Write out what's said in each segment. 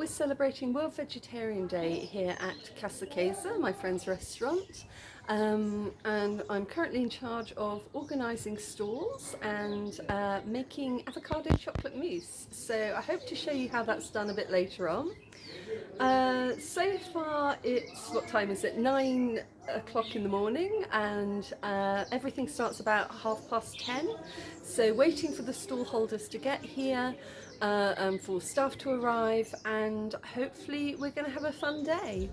we're celebrating World Vegetarian Day here at Casa Quesa, my friend's restaurant. Um, and I'm currently in charge of organising stalls and uh, making avocado chocolate mousse. So I hope to show you how that's done a bit later on. Uh, so far it's, what time is it, 9 o'clock in the morning and uh, everything starts about half past 10. So waiting for the stall holders to get here, uh, for staff to arrive and hopefully we're going to have a fun day.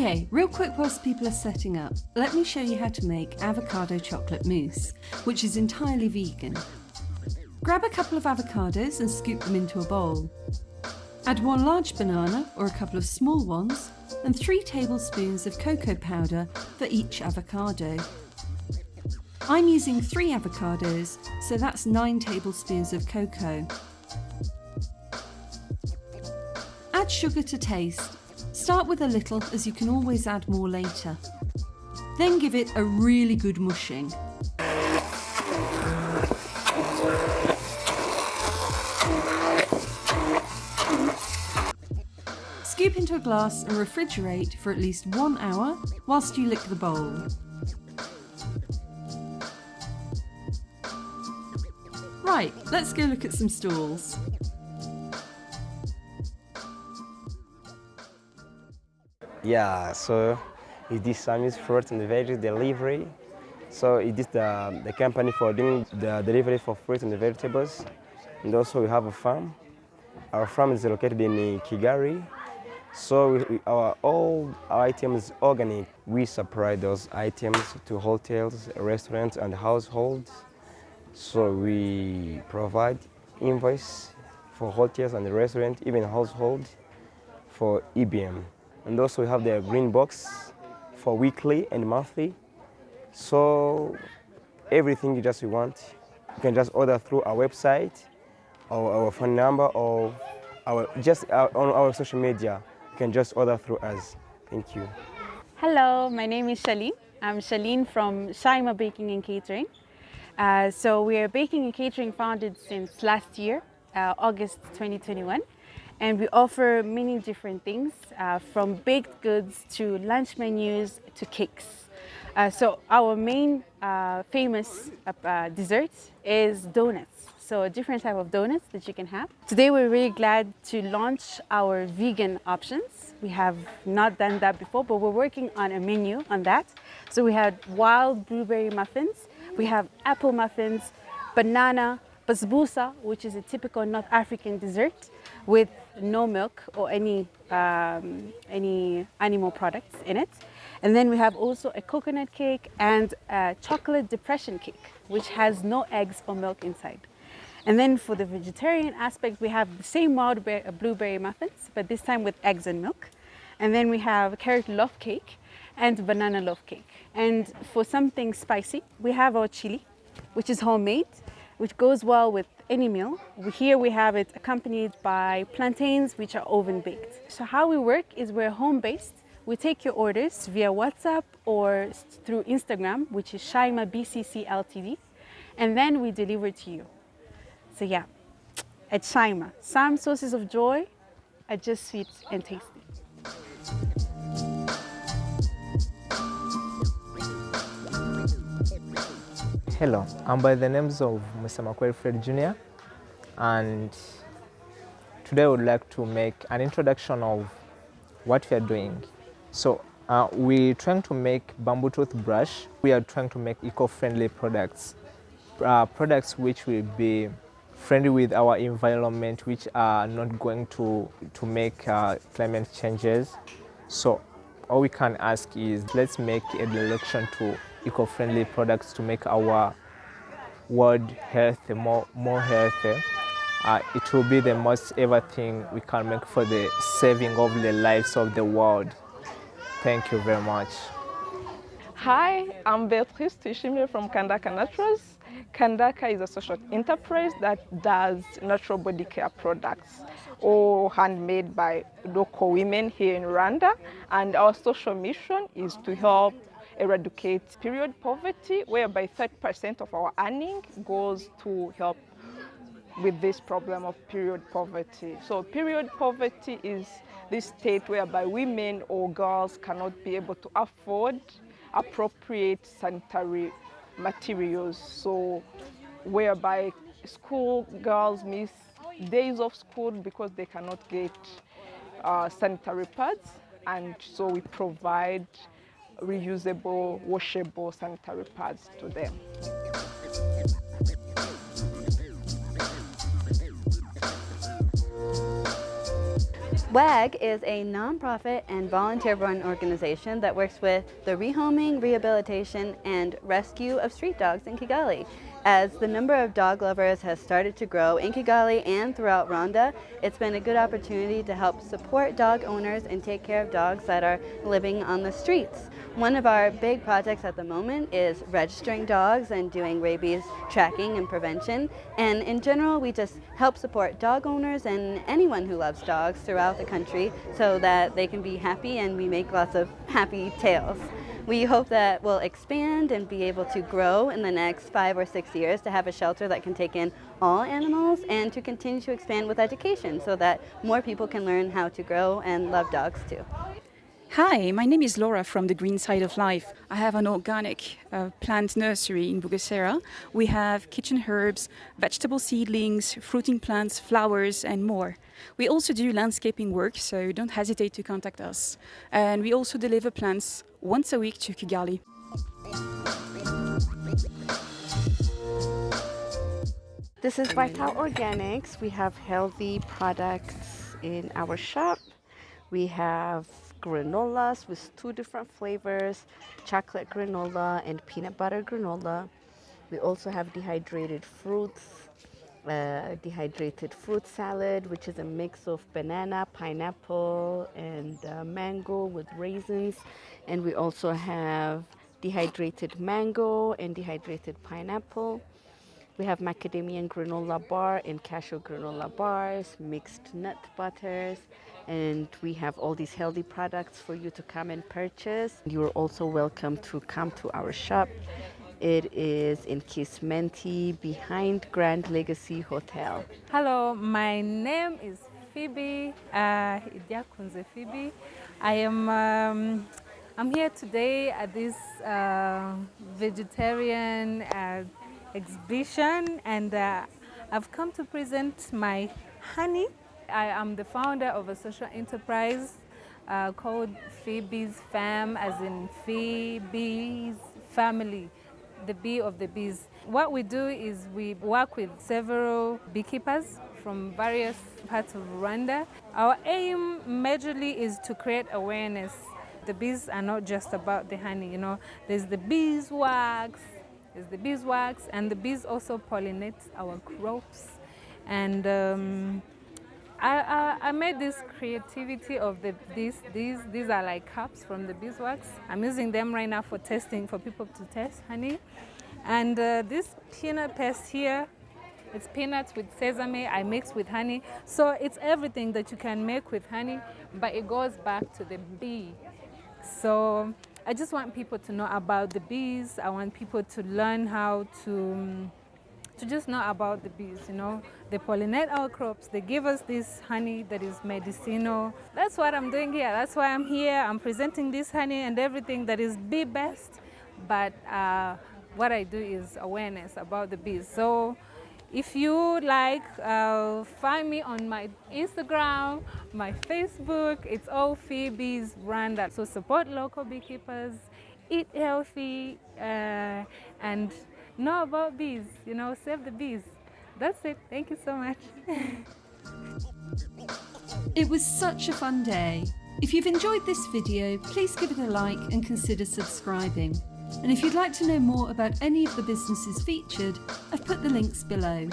Okay, real quick whilst people are setting up, let me show you how to make avocado chocolate mousse, which is entirely vegan. Grab a couple of avocados and scoop them into a bowl. Add one large banana or a couple of small ones and three tablespoons of cocoa powder for each avocado. I'm using three avocados, so that's nine tablespoons of cocoa. Add sugar to taste Start with a little as you can always add more later. Then give it a really good mushing. Scoop into a glass and refrigerate for at least one hour whilst you lick the bowl. Right, let's go look at some stalls. Yeah, so it is Sammy's fruit and veg delivery. So it is the, the company for doing the delivery for fruit and vegetables. And also we have a farm. Our farm is located in Kigali. So we, we, our, all our items organic. We supply those items to hotels, restaurants and households. So we provide invoice for hotels and restaurants, even households for EBM. And also we have the green box for weekly and monthly. So everything you just want, you can just order through our website or our phone number or our, just our, on our social media. You can just order through us. Thank you. Hello, my name is Shalene. I'm Shalene from Shaima Baking and Catering. Uh, so we are baking and catering founded since last year, uh, August 2021 and we offer many different things uh, from baked goods to lunch menus to cakes. Uh, so our main uh, famous uh, dessert is donuts. So a different type of donuts that you can have. Today we're really glad to launch our vegan options. We have not done that before, but we're working on a menu on that. So we had wild blueberry muffins, we have apple muffins, banana, basbousa, which is a typical North African dessert with no milk or any, um, any animal products in it. And then we have also a coconut cake and a chocolate depression cake, which has no eggs or milk inside. And then for the vegetarian aspect, we have the same wild blueberry muffins, but this time with eggs and milk. And then we have carrot loaf cake and banana loaf cake. And for something spicy, we have our chili, which is homemade, which goes well with any meal. Here we have it accompanied by plantains, which are oven baked. So how we work is we're home based. We take your orders via WhatsApp or through Instagram, which is Shaima BCC Ltd, and then we deliver to you. So yeah, at Shaima, some sources of joy are just sweet and tasty. Hello, I'm by the names of Mr. Makweli Fred Jr. and today I would like to make an introduction of what we are doing. So uh, we're trying to make bamboo toothbrush. We are trying to make eco-friendly products, uh, products which will be friendly with our environment, which are not going to, to make uh, climate changes. So all we can ask is let's make a direction to eco-friendly products to make our world healthy, more, more healthy. Uh, it will be the most ever thing we can make for the saving of the lives of the world. Thank you very much. Hi, I'm Beatrice Tuyishime from Kandaka Naturals. Kandaka is a social enterprise that does natural body care products all handmade by local women here in Rwanda. And our social mission is to help eradicate period poverty, whereby 30% of our earning goes to help with this problem of period poverty. So period poverty is this state whereby women or girls cannot be able to afford appropriate sanitary materials. So whereby school girls miss days of school because they cannot get uh, sanitary pads and so we provide reusable, washable sanitary pads to them. WAG is a nonprofit and volunteer-run organization that works with the rehoming, rehabilitation, and rescue of street dogs in Kigali. As the number of dog lovers has started to grow in Kigali and throughout Rwanda, it's been a good opportunity to help support dog owners and take care of dogs that are living on the streets. One of our big projects at the moment is registering dogs and doing rabies tracking and prevention. And in general, we just help support dog owners and anyone who loves dogs throughout the country so that they can be happy and we make lots of happy tales. We hope that we'll expand and be able to grow in the next five or six years to have a shelter that can take in all animals and to continue to expand with education so that more people can learn how to grow and love dogs too. Hi, my name is Laura from the Green Side of Life. I have an organic uh, plant nursery in Bugesera. We have kitchen herbs, vegetable seedlings, fruiting plants, flowers and more. We also do landscaping work, so don't hesitate to contact us. And we also deliver plants once a week to Kigali. This is Vital Organics. We have healthy products in our shop. We have granolas with two different flavors, chocolate granola and peanut butter granola. We also have dehydrated fruits, uh, dehydrated fruit salad, which is a mix of banana, pineapple, and uh, mango with raisins. And we also have dehydrated mango and dehydrated pineapple. We have macadamia and granola bar and cashew granola bars, mixed nut butters, and we have all these healthy products for you to come and purchase. You're also welcome to come to our shop. It is in Kisimenti behind Grand Legacy Hotel. Hello, my name is Phoebe, uh, Idiakunze Phoebe. I am um, I'm here today at this uh, vegetarian uh, exhibition and uh, I've come to present my honey I am the founder of a social enterprise uh, called Phoebe's Fam, as in Phoebe's family, the bee of the bees. What we do is we work with several beekeepers from various parts of Rwanda. Our aim majorly is to create awareness. The bees are not just about the honey, you know. There's the beeswax, there's the beeswax, and the bees also pollinate our crops. And um, I, I, made this creativity of the these these these are like cups from the beeswax. I'm using them right now for testing for people to test honey, and uh, this peanut paste here, it's peanuts with sesame. I mix with honey, so it's everything that you can make with honey, but it goes back to the bee. So I just want people to know about the bees. I want people to learn how to. To just know about the bees, you know. They pollinate our crops, they give us this honey that is medicinal. That's what I'm doing here. That's why I'm here. I'm presenting this honey and everything that is bee best. But uh, what I do is awareness about the bees. So if you like, uh, find me on my Instagram, my Facebook. It's all Phoebe's Rwanda. So support local beekeepers, eat healthy, uh, and know about bees, you know, save the bees. That's it. Thank you so much. it was such a fun day. If you've enjoyed this video, please give it a like and consider subscribing. And if you'd like to know more about any of the businesses featured, I've put the links below.